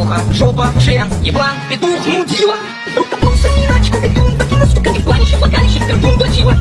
Шлюха, жопа, член, еблан, петух, мудила. Вдруг копнулся Ниночка, петун, покинул стука Не планище, влагалище, пердун, дочила